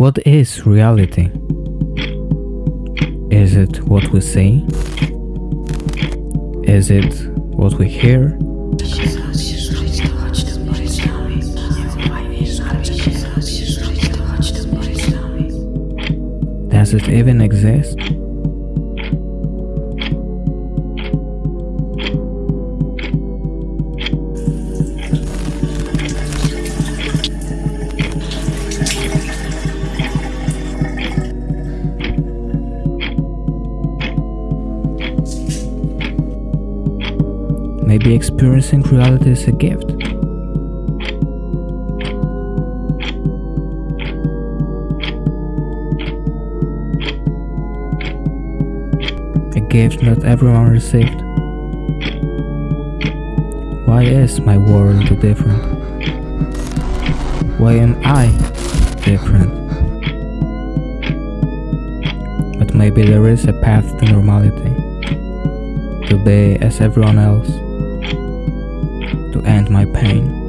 What is reality? Is it what we see? Is it what we hear? Does it even exist? Maybe experiencing reality is a gift. A gift not everyone received. Why is my world different? Why am I different? But maybe there is a path to normality. To be as everyone else. To end my pain.